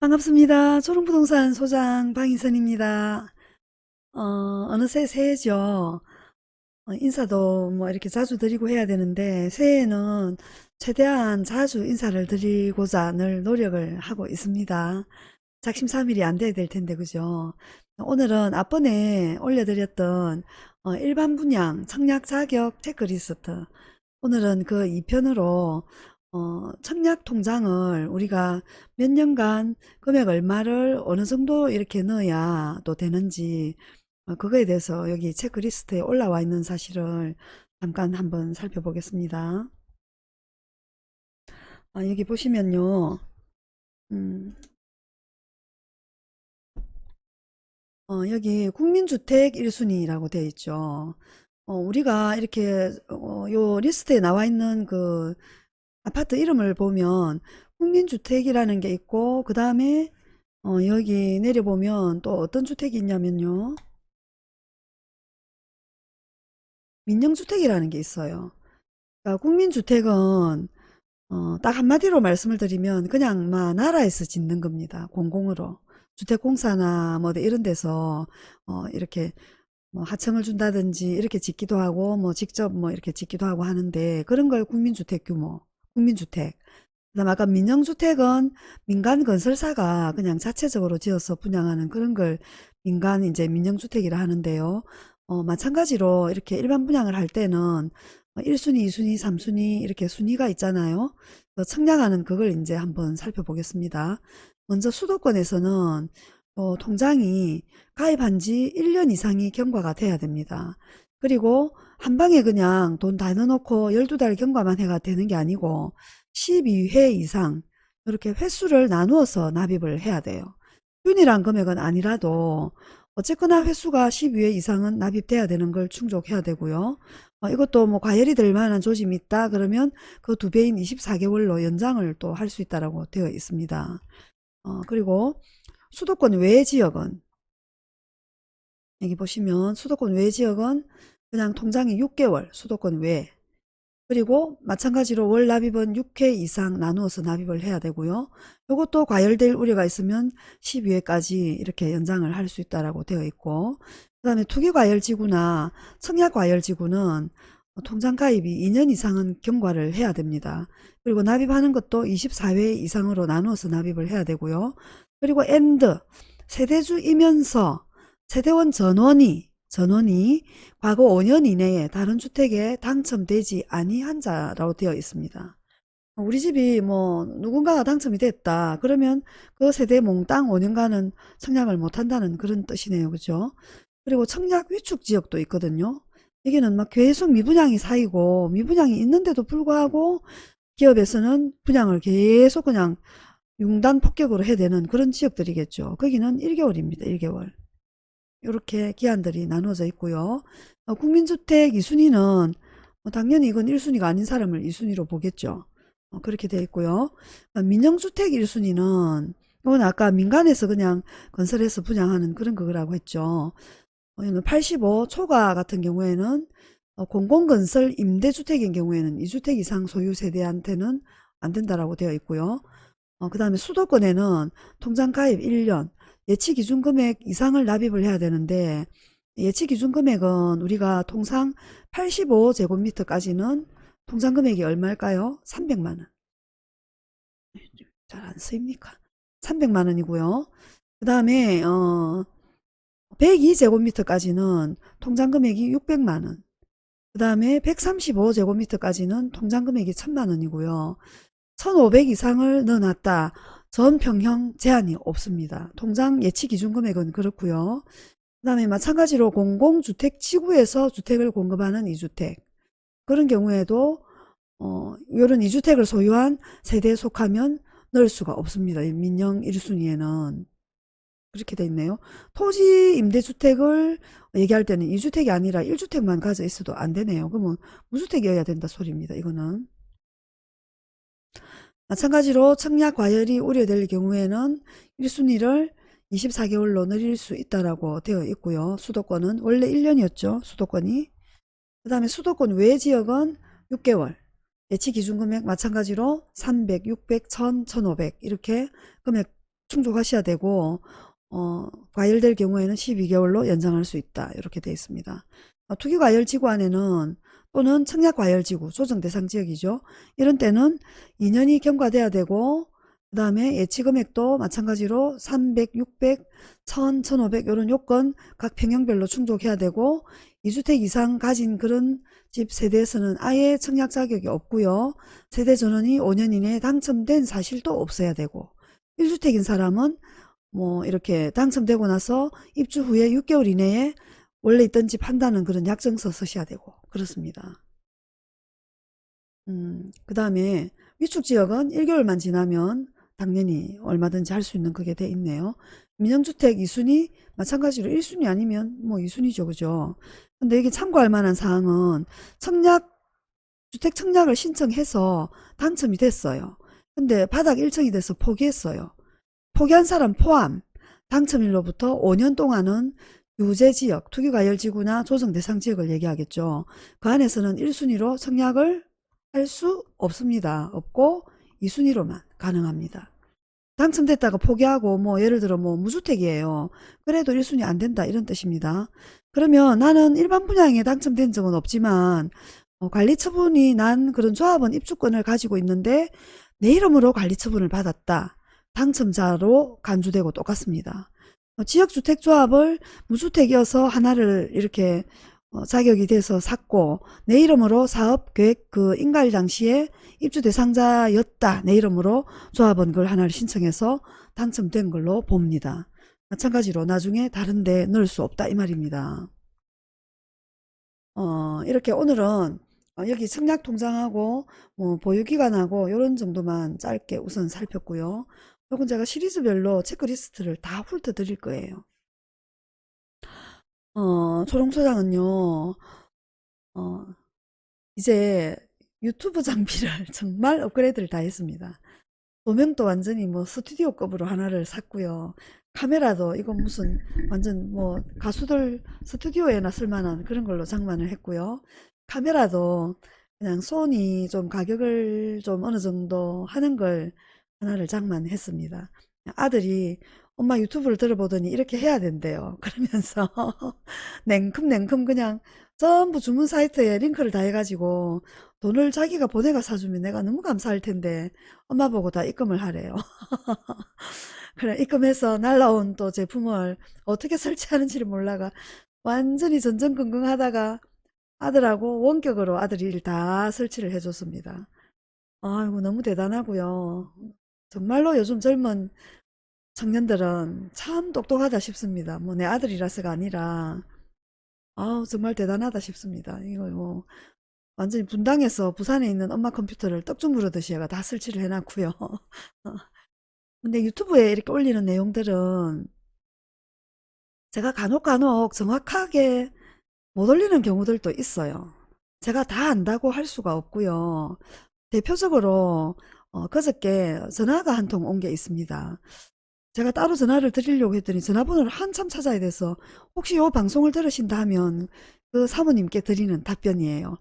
반갑습니다. 초롱부동산 소장 방인선입니다. 어, 어느새 새해죠. 어, 인사도 뭐 이렇게 자주 드리고 해야 되는데 새해에는 최대한 자주 인사를 드리고자 늘 노력을 하고 있습니다. 작심삼일이 안 돼야 될 텐데 그죠? 오늘은 앞번에 올려드렸던 어, 일반 분양 청약 자격 체크리스트 오늘은 그 2편으로 어, 청약 통장을 우리가 몇 년간 금액 얼마를 어느 정도 이렇게 넣어야 또 되는지 어, 그거에 대해서 여기 체크리스트에 올라와 있는 사실을 잠깐 한번 살펴보겠습니다. 아, 여기 보시면요. 음, 어, 여기 국민주택 1순위라고 되어 있죠. 어, 우리가 이렇게 어, 요 리스트에 나와 있는 그 아파트 이름을 보면 국민주택이라는 게 있고 그 다음에 어, 여기 내려보면 또 어떤 주택이 있냐면요. 민영주택이라는 게 있어요. 그러니까 국민주택은 어, 딱 한마디로 말씀을 드리면 그냥 막 나라에서 짓는 겁니다. 공공으로. 주택공사나 뭐 이런 데서 어, 이렇게 뭐 하청을 준다든지 이렇게 짓기도 하고 뭐 직접 뭐 이렇게 짓기도 하고 하는데 그런 걸 국민주택 규모, 국민주택. 그다음 아까 민영주택은 민간 건설사가 그냥 자체적으로 지어서 분양하는 그런 걸 민간 이제 민영주택이라 하는데요. 어, 마찬가지로 이렇게 일반 분양을 할 때는 1순위, 2순위, 3순위 이렇게 순위가 있잖아요. 그 청약하는 그걸 이제 한번 살펴보겠습니다. 먼저 수도권에서는 어, 통장이 가입한 지 1년 이상이 경과가 돼야 됩니다. 그리고 한 방에 그냥 돈 다 넣어놓고 12달 경과만 해가 되는 게 아니고 12회 이상 이렇게 횟수를 나누어서 납입을 해야 돼요. 균일한 금액은 아니라도 어쨌거나 횟수가 12회 이상은 납입돼야 되는 걸 충족해야 되고요. 어, 이것도 뭐 과열이 될 만한 조짐이 있다 그러면 그 두 배인 24개월로 연장을 또 할 수 있다라고 되어 있습니다. 어, 그리고 수도권 외 지역은 여기 보시면 수도권 외 지역은 그냥 통장이 6개월 수도권 외 그리고 마찬가지로 월 납입은 6회 이상 나누어서 납입을 해야 되고요. 이것도 과열될 우려가 있으면 12회까지 이렇게 연장을 할 수 있다라고 되어 있고 그 다음에 투기과열지구나 청약과열지구는 통장 가입이 2년 이상은 경과를 해야 됩니다. 그리고 납입하는 것도 24회 이상으로 나누어서 납입을 해야 되고요. 그리고 and 세대주이면서 세대원 전원이 전원이 과거 5년 이내에 다른 주택에 당첨되지 아니한 자라고 되어 있습니다. 우리 집이 뭐 누군가가 당첨이 됐다 그러면 그 세대 몽땅 5년간은 청약을 못한다는 그런 뜻이네요 그죠 그리고 청약 위축 지역도 있거든요 여기는 막 계속 미분양이 쌓이고 미분양이 있는데도 불구하고 기업에서는 분양을 계속 그냥 융단 폭격으로 해야 되는 그런 지역들이겠죠. 거기는 1개월입니다. 1개월. 이렇게 기한들이 나눠져 있고요. 어, 국민주택 2순위는 뭐 당연히 이건 1순위가 아닌 사람을 2순위로 보겠죠. 어, 그렇게 되어 있고요. 어, 민영주택 1순위는 이건 아까 민간에서 그냥 건설해서 분양하는 그런 거라고 했죠. 85 초과 같은 경우에는 공공건설 임대주택인 경우에는 2주택 이상 소유 세대한테는 안 된다라고 되어 있고요. 어, 그 다음에 수도권에는 통장 가입 1년 예치 기준 금액 이상을 납입을 해야 되는데 예치 기준 금액은 우리가 통상 85제곱미터까지는 통장 금액이 얼마일까요? 300만원 잘 안 쓰입니까? 300만원이고요 그 다음에 어, 102제곱미터까지는 통장 금액이 600만원 그 다음에 135제곱미터까지는 통장 금액이 1000만원이고요 1500 이상을 넣어놨다. 전 평형 제한이 없습니다. 통장 예치 기준 금액은 그렇고요. 그 다음에 마찬가지로 공공주택 지구에서 주택을 공급하는 이주택 그런 경우에도 어, 이런 이주택을 소유한 세대에 속하면 넣을 수가 없습니다. 민영 1순위에는 그렇게 돼 있네요. 토지 임대주택을 얘기할 때는 이주택이 아니라 1주택만 가져 있어도 안 되네요. 그러면 무주택이어야 된다 소리입니다. 이거는 마찬가지로 청약 과열이 우려될 경우에는 1순위를 24개월로 늘릴 수 있다라고 되어 있고요. 수도권은 원래 1년이었죠. 수도권이. 그 다음에 수도권 외 지역은 6개월. 예치 기준 금액 마찬가지로 300, 600, 1000, 1500 이렇게 금액 충족하셔야 되고 어, 과열될 경우에는 12개월로 연장할 수 있다. 이렇게 되어 있습니다. 어, 투기과열 지구 안에는 또는 청약과열지구 조정대상 지역이죠. 이런 때는 2년이 경과돼야 되고 그 다음에 예치금액도 마찬가지로 300, 600, 1000, 1500 이런 요건 각 평형별로 충족해야 되고 2주택 이상 가진 그런 집 세대에서는 아예 청약 자격이 없고요. 세대 전원이 5년 이내에 당첨된 사실도 없어야 되고 1주택인 사람은 뭐 이렇게 당첨되고 나서 입주 후에 6개월 이내에 원래 있던 집 한다는 그런 약정서 쓰셔야 되고 그렇습니다. 음, 그 다음에 위축 지역은 1개월만 지나면 당연히 얼마든지 할 수 있는 그게 돼 있네요. 민영주택 2순위 마찬가지로 1순위 아니면 뭐 2순위죠. 그죠? 근데 여기 참고할 만한 사항은 청약 주택 청약을 신청해서 당첨이 됐어요. 근데 바닥 1층이 돼서 포기했어요. 포기한 사람 포함 당첨일로부터 5년 동안은 유제지역, 투기과열지구나 조정대상지역을 얘기하겠죠. 그 안에서는 1순위로 청약을 할 수 없습니다. 없고 2순위로만 가능합니다. 당첨됐다가 포기하고 뭐 예를 들어 뭐 무주택이에요. 그래도 1순위 안 된다 이런 뜻입니다. 그러면 나는 일반 분양에 당첨된 적은 없지만 어, 관리 처분이 난 그런 조합원 입주권을 가지고 있는데 내 이름으로 관리 처분을 받았다. 당첨자로 간주되고 똑같습니다. 어, 지역주택조합을 무주택이어서 하나를 이렇게 어, 자격이 돼서 샀고 내 이름으로 사업계획 그 인가일 당시에 입주 대상자였다. 내 이름으로 조합원 걸 하나를 신청해서 당첨된 걸로 봅니다. 마찬가지로 나중에 다른 데 넣을 수 없다 이 말입니다. 어, 이렇게 오늘은 어, 여기 청약통장하고 뭐 보유기간하고 이런 정도만 짧게 우선 살폈고요. 요건 제가 시리즈별로 체크리스트를 다 훑어 드릴 거예요. 어, 초롱소장은요, 어, 이제 유튜브 장비를 정말 업그레이드를 다 했습니다. 조명도 완전히 뭐 스튜디오급으로 하나를 샀고요. 카메라도 이거 무슨 완전 뭐 가수들 스튜디오에나 쓸만한 그런 걸로 장만을 했고요. 카메라도 그냥 소니 좀 가격을 좀 어느 정도 하는 걸 하나를 장만했습니다. 아들이 엄마 유튜브를 들어보더니 이렇게 해야 된대요. 그러면서 냉큼냉큼 그냥 전부 주문 사이트에 링크를 다 해가지고 돈을 자기가 보내가 사주면 내가 너무 감사할 텐데 엄마 보고 다 입금을 하래요. 그래 입금해서 날라온 또 제품을 어떻게 설치하는지를 몰라가 완전히 전전긍긍 하다가 아들하고 원격으로 아들이 일다 설치를 해줬습니다. 아이고 너무 대단하고요. 정말로 요즘 젊은 청년들은 참 똑똑하다 싶습니다. 뭐 내 아들이라서가 아니라 아 정말 대단하다 싶습니다. 이거 뭐 완전히 분당에서 부산에 있는 엄마 컴퓨터를 떡죽 무르듯이 얘가 다 설치를 해놨고요. 근데 유튜브에 이렇게 올리는 내용들은 제가 간혹 간혹 정확하게 못 올리는 경우들도 있어요. 제가 다 안다고 할 수가 없고요. 대표적으로 어, 그저께 전화가 한 통 온 게 있습니다. 제가 따로 전화를 드리려고 했더니 전화번호를 한참 찾아야 돼서 혹시 요 방송을 들으신다 하면 그 사모님께 드리는 답변이에요.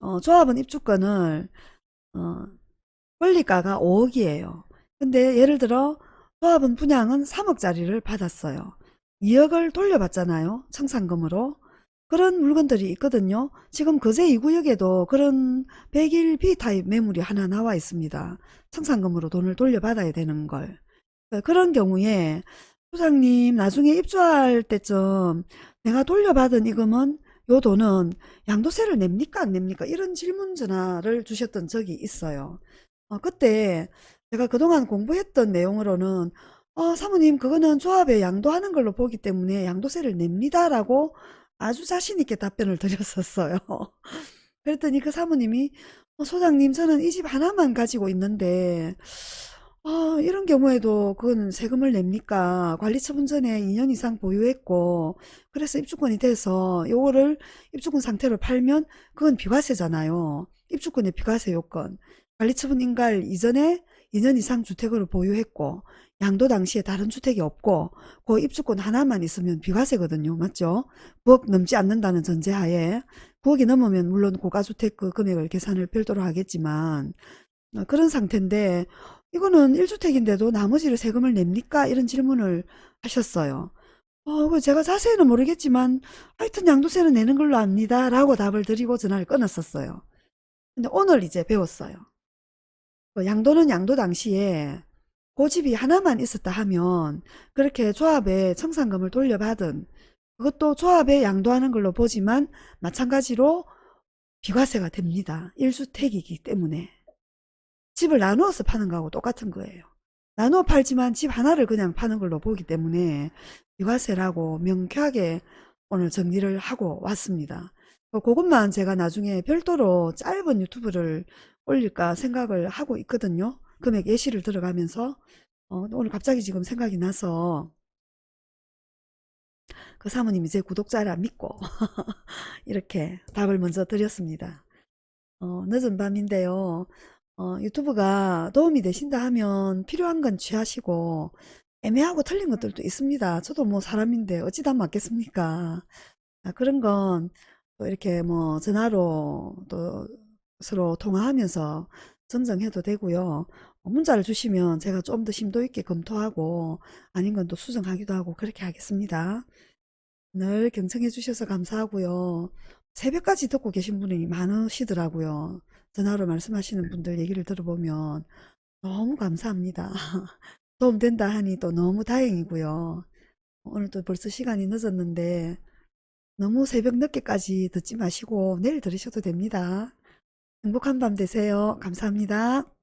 어, 조합은 입주권을 어, 권리가가 5억이에요. 근데 예를 들어 조합은 분양은 3억짜리를 받았어요. 2억을 돌려받잖아요. 청산금으로. 그런 물건들이 있거든요. 지금 거제 2구역에도 그런 100일 B타입 매물이 하나 나와 있습니다. 청산금으로 돈을 돌려받아야 되는 걸. 어, 그런 경우에 소장님 나중에 입주할 때쯤 내가 돌려받은 이금은 요 돈은 양도세를 냅니까 안 냅니까 이런 질문 전화를 주셨던 적이 있어요. 어, 그때 제가 그동안 공부했던 내용으로는 어, 사모님 그거는 조합에 양도하는 걸로 보기 때문에 양도세를 냅니다라고 아주 자신있게 답변을 드렸었어요. 그랬더니 그 사모님이 어, 소장님 저는 이 집 하나만 가지고 있는데 아, 이런 경우에도 그건 세금을 냅니까? 관리처분 전에 2년 이상 보유했고 그래서 입주권이 돼서 요거를 입주권 상태로 팔면 그건 비과세잖아요. 입주권의 비과세 요건. 관리처분 인가할 이전에 2년 이상 주택을 보유했고 양도 당시에 다른 주택이 없고 그 입주권 하나만 있으면 비과세거든요. 맞죠? 9억 넘지 않는다는 전제하에 9억이 넘으면 물론 고가주택 그 금액을 계산을 별도로 하겠지만 어, 그런 상태인데 이거는 1주택인데도 나머지를 세금을 냅니까? 이런 질문을 하셨어요. 어, 그 제가 자세히는 모르겠지만 하여튼 양도세는 내는 걸로 압니다. 라고 답을 드리고 전화를 끊었었어요. 근데 오늘 이제 배웠어요. 그 양도는 양도 당시에 고집이 하나만 있었다 하면 그렇게 조합에 청산금을 돌려받은 그것도 조합에 양도하는 걸로 보지만 마찬가지로 비과세가 됩니다. 1주택이기 때문에. 집을 나누어서 파는 거하고 똑같은 거예요. 나누어 팔지만 집 하나를 그냥 파는 걸로 보기 때문에 비과세라고 명쾌하게 오늘 정리를 하고 왔습니다. 어, 그것만 제가 나중에 별도로 짧은 유튜브를 올릴까 생각을 하고 있거든요. 금액 예시를 들어가면서 어, 오늘 갑자기 지금 생각이 나서 그 사모님이 제 구독자라 믿고 이렇게 답을 먼저 드렸습니다. 어, 늦은 밤인데요. 어, 유튜브가 도움이 되신다 하면 필요한 건 취하시고 애매하고 틀린 것들도 있습니다. 저도 뭐 사람인데 어찌다 맞겠습니까? 아, 그런 건 또 이렇게 뭐 전화로 또 서로 통화하면서 정정해도 되고요. 어, 문자를 주시면 제가 좀 더 심도 있게 검토하고 아닌 건 또 수정하기도 하고 그렇게 하겠습니다. 늘 경청해 주셔서 감사하고요. 새벽까지 듣고 계신 분이 많으시더라고요. 전화로 말씀하시는 분들 얘기를 들어보면 너무 감사합니다. 도움된다 하니 또 너무 다행이고요. 오늘 또 벌써 시간이 늦었는데 너무 새벽 늦게까지 듣지 마시고 내일 들으셔도 됩니다. 행복한 밤 되세요. 감사합니다.